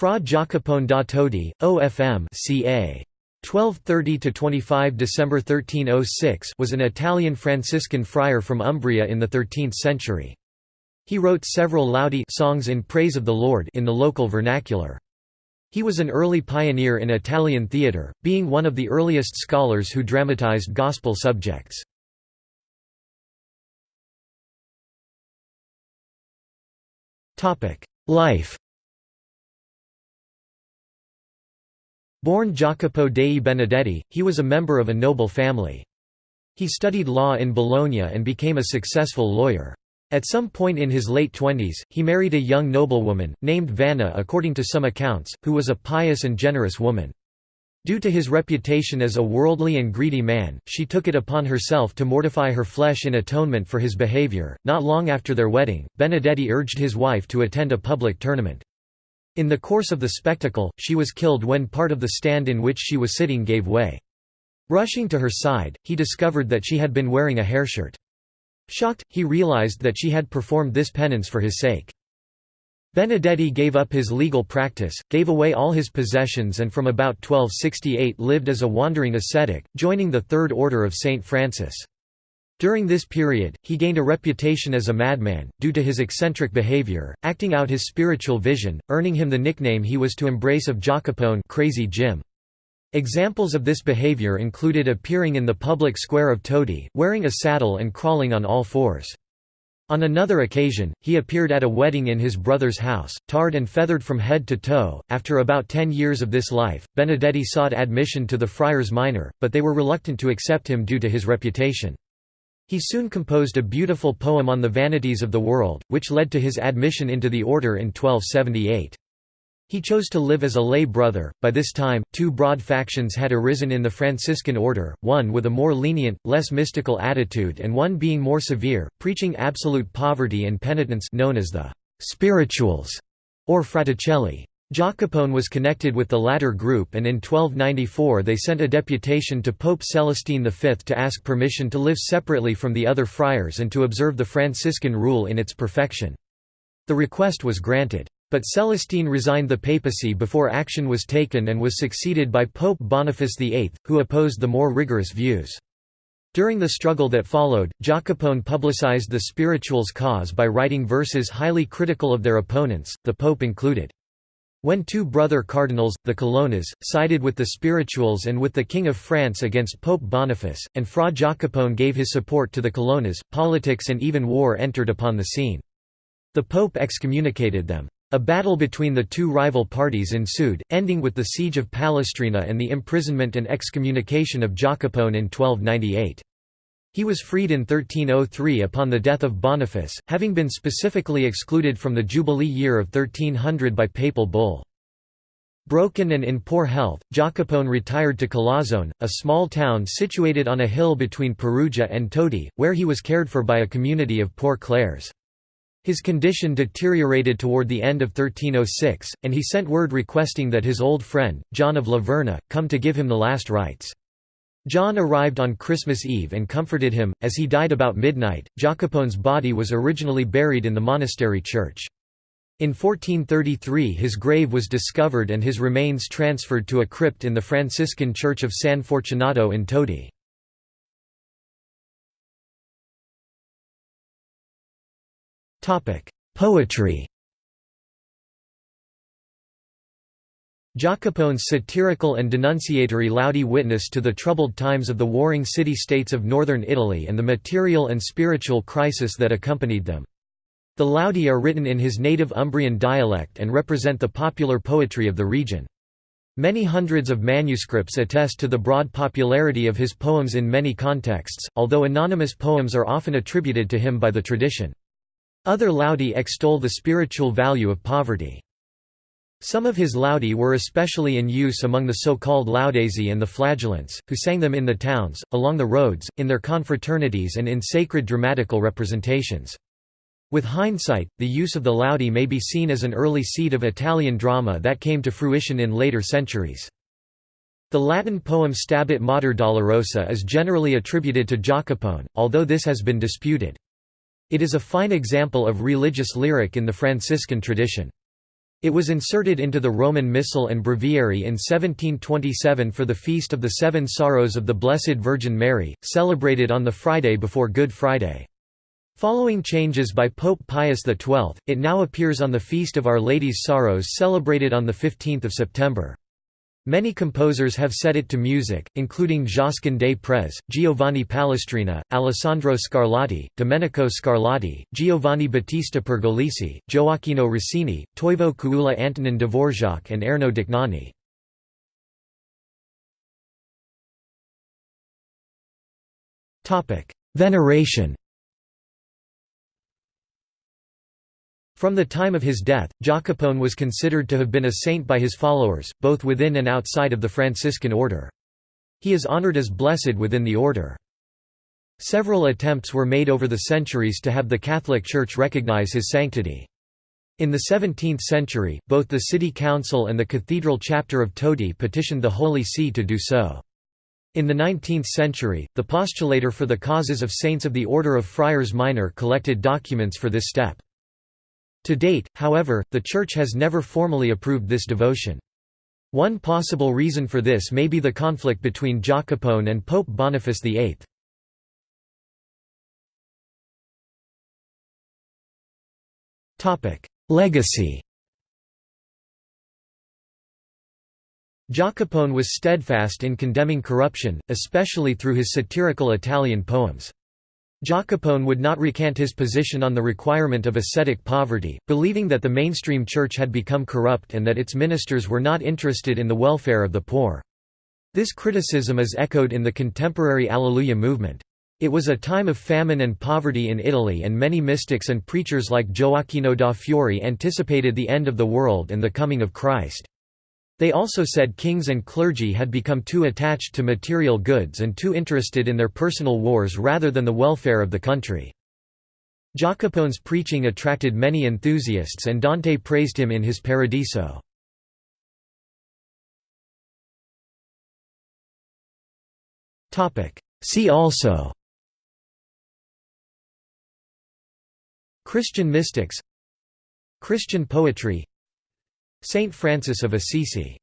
Fra Jacopone da Todi, OFM ca. 1230–25 December 1306 was an Italian Franciscan friar from Umbria in the 13th century. He wrote several laudi songs in praise of the Lord in the local vernacular. He was an early pioneer in Italian theatre, being one of the earliest scholars who dramatized gospel subjects. Life Born Jacopo dei Benedetti, he was a member of a noble family. He studied law in Bologna and became a successful lawyer. At some point in his late twenties, he married a young noblewoman, named Vanna according to some accounts, who was a pious and generous woman. Due to his reputation as a worldly and greedy man, she took it upon herself to mortify her flesh in atonement for his behavior. Not long after their wedding, Benedetti urged his wife to attend a public tournament. In the course of the spectacle, she was killed when part of the stand in which she was sitting gave way. Rushing to her side, he discovered that she had been wearing a hairshirt. Shocked, he realized that she had performed this penance for his sake. Benedetti gave up his legal practice, gave away all his possessions and from about 1268 lived as a wandering ascetic, joining the Third Order of St. Francis. During this period, he gained a reputation as a madman, due to his eccentric behavior, acting out his spiritual vision, earning him the nickname he was to embrace of Jacopone Crazy Jim. Examples of this behavior included appearing in the public square of Todi, wearing a saddle and crawling on all fours. On another occasion, he appeared at a wedding in his brother's house, tarred and feathered from head to toe. After about ten years of this life, Benedetti sought admission to the Friars Minor, but they were reluctant to accept him due to his reputation. He soon composed a beautiful poem on the vanities of the world, which led to his admission into the order in 1278. He chose to live as a lay brother. By this time, two broad factions had arisen in the Franciscan order, one with a more lenient, less mystical attitude and one being more severe, preaching absolute poverty and penitence known as the «spirituals» or fraticelli. Jacopone was connected with the latter group and in 1294 they sent a deputation to Pope Celestine V to ask permission to live separately from the other friars and to observe the Franciscan rule in its perfection. The request was granted. But Celestine resigned the papacy before action was taken and was succeeded by Pope Boniface VIII, who opposed the more rigorous views. During the struggle that followed, Jacopone publicized the spirituals' cause by writing verses highly critical of their opponents, the pope included. When two brother cardinals, the Colonnas, sided with the spirituals and with the King of France against Pope Boniface, and Fra Jacopone gave his support to the Colonnas, politics and even war entered upon the scene. The Pope excommunicated them. A battle between the two rival parties ensued, ending with the siege of Palestrina and the imprisonment and excommunication of Jacopone in 1298. He was freed in 1303 upon the death of Boniface, having been specifically excluded from the Jubilee year of 1300 by papal bull. Broken and in poor health, Jacopone retired to Collazzone, a small town situated on a hill between Perugia and Todi, where he was cared for by a community of poor Clares. His condition deteriorated toward the end of 1306, and he sent word requesting that his old friend, John of La Verna, come to give him the last rites. John arrived on Christmas Eve and comforted him. As he died about midnight, Jacopone's body was originally buried in the monastery church. In 1433 his grave was discovered and his remains transferred to a crypt in the Franciscan church of San Fortunato in Todi. Poetry Jacopone's satirical and denunciatory laudi witness to the troubled times of the warring city-states of northern Italy and the material and spiritual crisis that accompanied them. The laudi are written in his native Umbrian dialect and represent the popular poetry of the region. Many hundreds of manuscripts attest to the broad popularity of his poems in many contexts, although anonymous poems are often attributed to him by the tradition. Other laudi extol the spiritual value of poverty. Some of his laudi were especially in use among the so-called laudesi and the flagellants, who sang them in the towns, along the roads, in their confraternities and in sacred dramatical representations. With hindsight, the use of the laudi may be seen as an early seed of Italian drama that came to fruition in later centuries. The Latin poem Stabat Mater Dolorosa is generally attributed to Jacopone, although this has been disputed. It is a fine example of religious lyric in the Franciscan tradition. It was inserted into the Roman Missal and Breviary in 1727 for the Feast of the Seven Sorrows of the Blessed Virgin Mary, celebrated on the Friday before Good Friday. Following changes by Pope Pius XII, it now appears on the Feast of Our Lady's Sorrows celebrated on 15 September. Many composers have set it to music, including Josquin des Prez, Giovanni Palestrina, Alessandro Scarlatti, Domenico Scarlatti, Giovanni Battista Pergolesi, Gioacchino Rossini, Toivo Kuula Antonin Dvorak and Erno Dohnányi. Veneration From the time of his death, Jacopone was considered to have been a saint by his followers, both within and outside of the Franciscan order. He is honored as blessed within the order. Several attempts were made over the centuries to have the Catholic Church recognize his sanctity. In the 17th century, both the city council and the cathedral chapter of Todi petitioned the Holy See to do so. In the 19th century, the postulator for the causes of saints of the Order of Friars Minor collected documents for this step. To date, however, the Church has never formally approved this devotion. One possible reason for this may be the conflict between Jacopone and Pope Boniface VIII. Legacy Jacopone was steadfast in condemning corruption, especially through his satirical Italian poems. Jacopone would not recant his position on the requirement of ascetic poverty, believing that the mainstream church had become corrupt and that its ministers were not interested in the welfare of the poor. This criticism is echoed in the contemporary Alleluia movement. It was a time of famine and poverty in Italy and many mystics and preachers like Gioacchino da Fiore anticipated the end of the world and the coming of Christ. They also said kings and clergy had become too attached to material goods and too interested in their personal wars rather than the welfare of the country. Jacopone's preaching attracted many enthusiasts and Dante praised him in his Paradiso. See also Christian mystics Christian poetry Saint Francis of Assisi